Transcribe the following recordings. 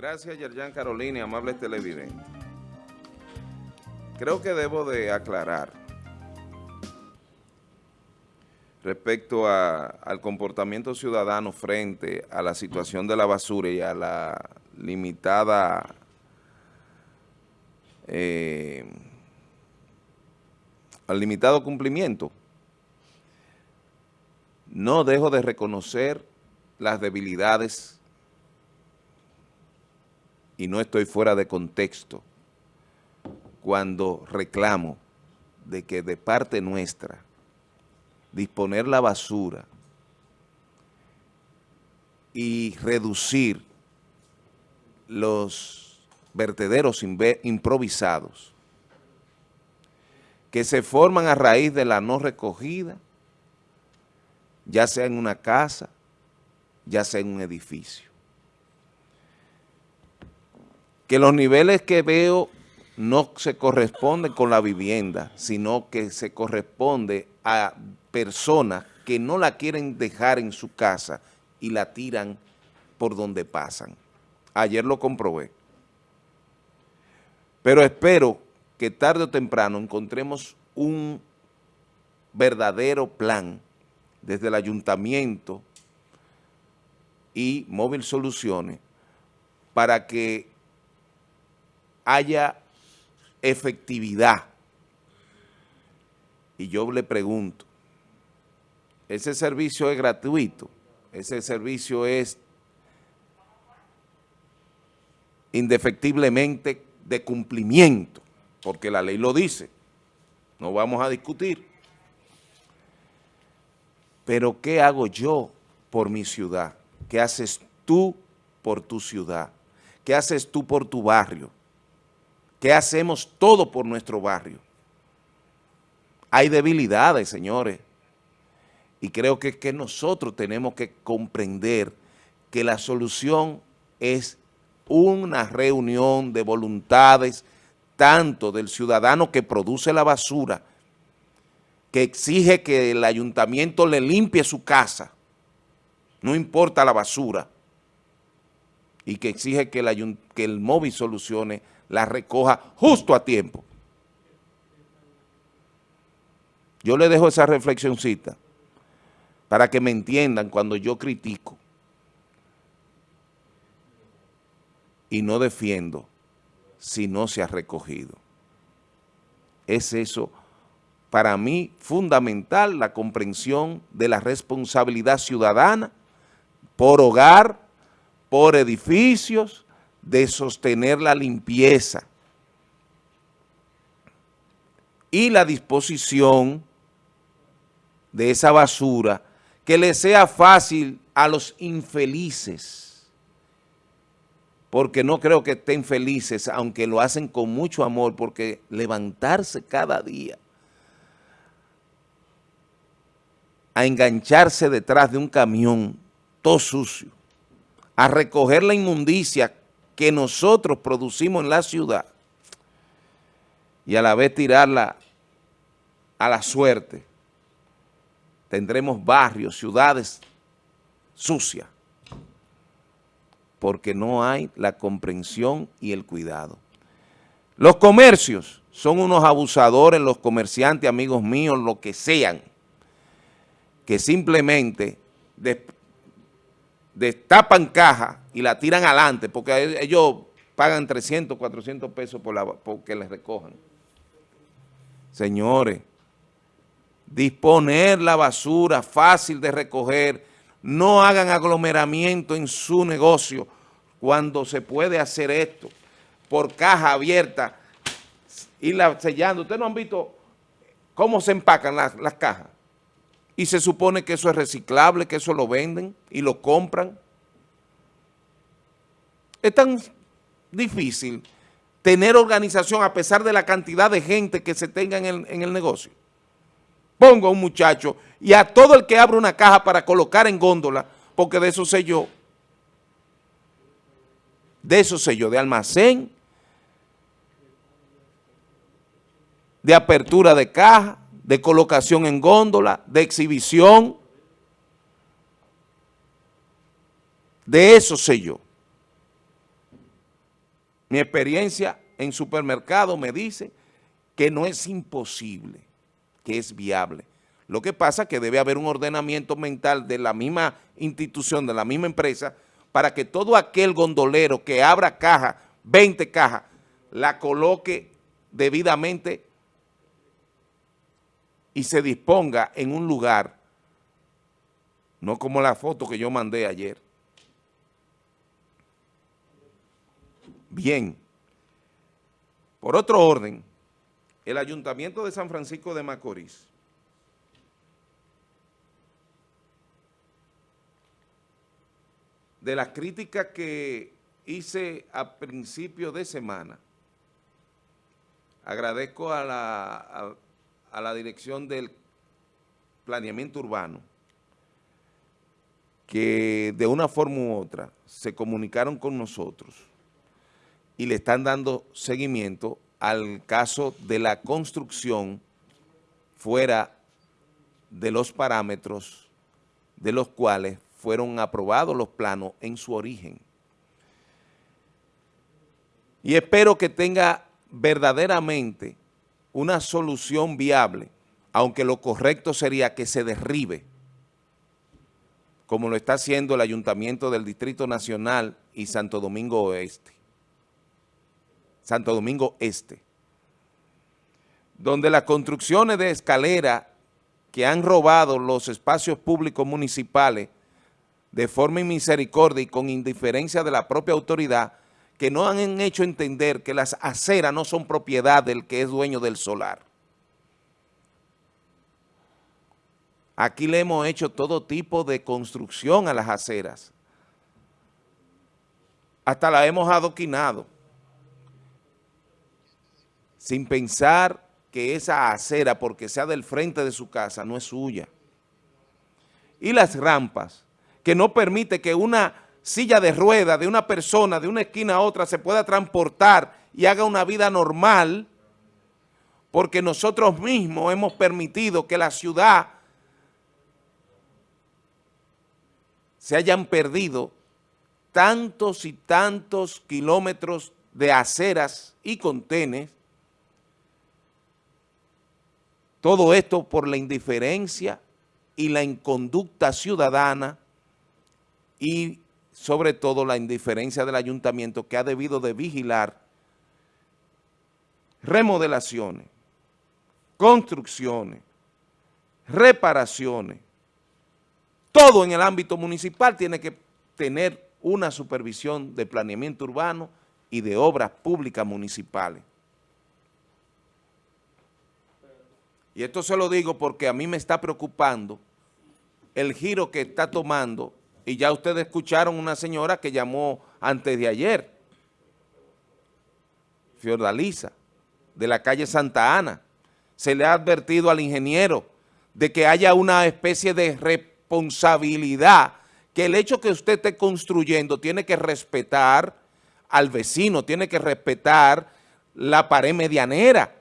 Gracias, Yerjan Carolina amables televidentes. Creo que debo de aclarar respecto al comportamiento ciudadano frente a la situación de la basura y a la limitada eh, al limitado cumplimiento. No dejo de reconocer las debilidades y no estoy fuera de contexto cuando reclamo de que de parte nuestra disponer la basura y reducir los vertederos improvisados que se forman a raíz de la no recogida, ya sea en una casa, ya sea en un edificio. Que los niveles que veo no se corresponden con la vivienda, sino que se corresponde a personas que no la quieren dejar en su casa y la tiran por donde pasan. Ayer lo comprobé. Pero espero que tarde o temprano encontremos un verdadero plan desde el ayuntamiento y Móvil Soluciones para que haya efectividad. Y yo le pregunto, ¿ese servicio es gratuito? ¿Ese servicio es indefectiblemente de cumplimiento? Porque la ley lo dice, no vamos a discutir. Pero ¿qué hago yo por mi ciudad? ¿Qué haces tú por tu ciudad? ¿Qué haces tú por tu barrio? ¿Qué hacemos todo por nuestro barrio? Hay debilidades, señores, y creo que, que nosotros tenemos que comprender que la solución es una reunión de voluntades tanto del ciudadano que produce la basura, que exige que el ayuntamiento le limpie su casa, no importa la basura, y que exige que el, que el móvil solucione la recoja justo a tiempo. Yo le dejo esa reflexioncita para que me entiendan cuando yo critico y no defiendo si no se ha recogido. Es eso, para mí, fundamental la comprensión de la responsabilidad ciudadana por hogar, por edificios, de sostener la limpieza y la disposición de esa basura que le sea fácil a los infelices, porque no creo que estén felices, aunque lo hacen con mucho amor, porque levantarse cada día a engancharse detrás de un camión todo sucio, a recoger la inmundicia que nosotros producimos en la ciudad y a la vez tirarla a la suerte, tendremos barrios, ciudades sucias, porque no hay la comprensión y el cuidado. Los comercios son unos abusadores, los comerciantes, amigos míos, lo que sean, que simplemente destapan caja y la tiran adelante, porque ellos pagan 300, 400 pesos por la, porque les recojan. Señores, disponer la basura fácil de recoger, no hagan aglomeramiento en su negocio cuando se puede hacer esto por caja abierta, la sellando. Ustedes no han visto cómo se empacan las, las cajas y se supone que eso es reciclable, que eso lo venden y lo compran. Es tan difícil tener organización a pesar de la cantidad de gente que se tenga en el, negocio. Pongo a un muchacho y a todo el que abre una caja para colocar en góndola, porque de eso sé yo, de eso sé yo, de almacén, de apertura de caja, de colocación en góndola, de exhibición, de eso sé yo. Mi experiencia en supermercado me dice que no es imposible, que es viable. Lo que pasa es que debe haber un ordenamiento mental de la misma institución, de la misma empresa, para que todo aquel gondolero que abra caja, 20 cajas, la coloque debidamente y se disponga en un lugar, no como la foto que yo mandé ayer. Bien. Por otro orden, el Ayuntamiento de San Francisco de Macorís de las críticas que hice a principio de semana, agradezco a la, a, la dirección del planeamiento urbano que de una forma u otra se comunicaron con nosotros y le están dando seguimiento al caso de la construcción fuera de los parámetros de los cuales fueron aprobados los planos en su origen. Y espero que tenga verdaderamente una solución viable, aunque lo correcto sería que se derribe, como lo está haciendo el Ayuntamiento del Distrito Nacional y Santo Domingo Oeste. Santo Domingo Este, donde las construcciones de escalera que han robado los espacios públicos municipales de forma misericordia y con indiferencia de la propia autoridad, que no han hecho entender que las aceras no son propiedad del que es dueño del solar. Aquí le hemos hecho todo tipo de construcción a las aceras. Hasta la hemos adoquinado. Sin pensar que esa acera, porque sea del frente de su casa, no es suya. Y las rampas, que no permite que una silla de rueda de una persona de una esquina a otra se pueda transportar y haga una vida normal, porque nosotros mismos hemos permitido que la ciudad se hayan perdido tantos y tantos kilómetros de aceras y contenes, todo esto por la indiferencia y la inconducta ciudadana y sobre todo la indiferencia del ayuntamiento que ha debido de vigilar remodelaciones, construcciones, reparaciones, todo en el ámbito municipal tiene que tener una supervisión de planeamiento urbano y de obras públicas municipales. Y esto se lo digo porque a mí me está preocupando el giro que está tomando. Y ya ustedes escucharon una señora que llamó antes de ayer, Fiordalisa, de la calle Santa Ana. Se le ha advertido al ingeniero de que haya una especie de responsabilidad, que el hecho que usted esté construyendo tiene que respetar al vecino, tiene que respetar la pared medianera,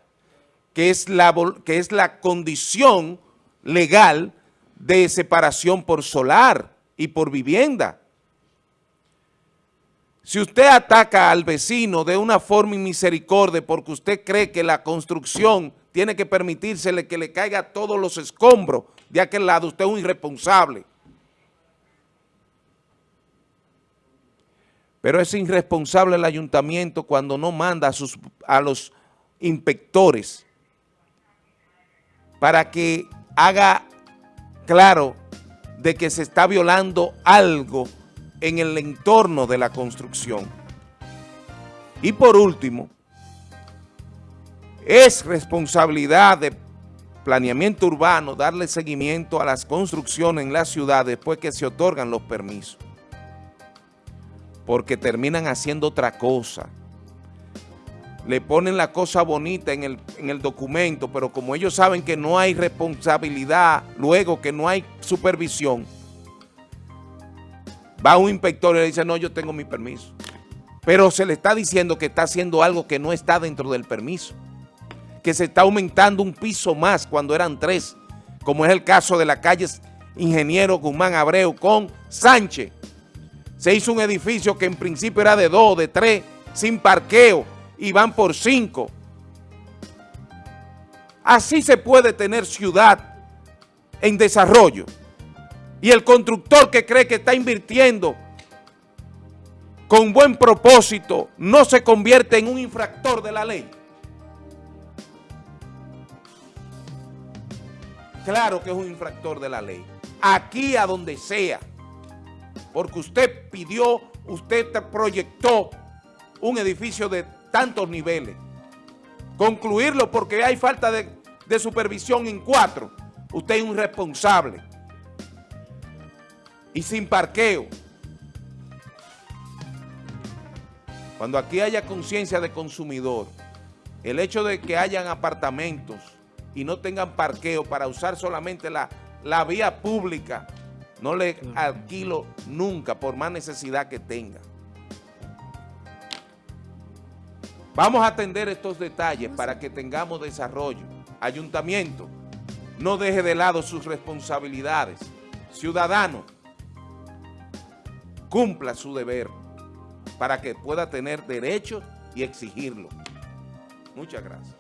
que es la, que es la condición legal de separación por solar y por vivienda. Si usted ataca al vecino de una forma misericordia porque usted cree que la construcción tiene que permitírsele que le caiga todos los escombros de aquel lado, usted es un irresponsable. Pero es irresponsable el ayuntamiento cuando no manda a, sus, a los inspectores para que haga claro de que se está violando algo en el entorno de la construcción. Y por último, es responsabilidad de planeamiento urbano darle seguimiento a las construcciones en la ciudad después que se otorgan los permisos. Porque terminan haciendo otra cosa le ponen la cosa bonita en el, documento, pero como ellos saben que no hay responsabilidad, luego que no hay supervisión, va un inspector y le dice, no, yo tengo mi permiso. Pero se le está diciendo que está haciendo algo que no está dentro del permiso, que se está aumentando un piso más cuando eran tres, como es el caso de la calle Ingeniero Guzmán Abreu con Sánchez. Se hizo un edificio que en principio era de dos, de tres, sin parqueo y van por cinco. Así se puede tener ciudad en desarrollo. Y el constructor que cree que está invirtiendo con buen propósito no se convierte en un infractor de la ley. Claro que es un infractor de la ley. Aquí a donde sea. Porque usted pidió, usted proyectó un edificio de tantos niveles. Concluirlo porque hay falta de, de supervisión en cuatro. Usted es un responsable. Y sin parqueo. Cuando aquí haya conciencia de consumidor, el hecho de que hayan apartamentos y no tengan parqueo para usar solamente la, la vía pública, no le alquilo nunca por más necesidad que tenga. Vamos a atender estos detalles para que tengamos desarrollo. Ayuntamiento, no deje de lado sus responsabilidades. Ciudadano, cumpla su deber para que pueda tener derechos y exigirlo. Muchas gracias.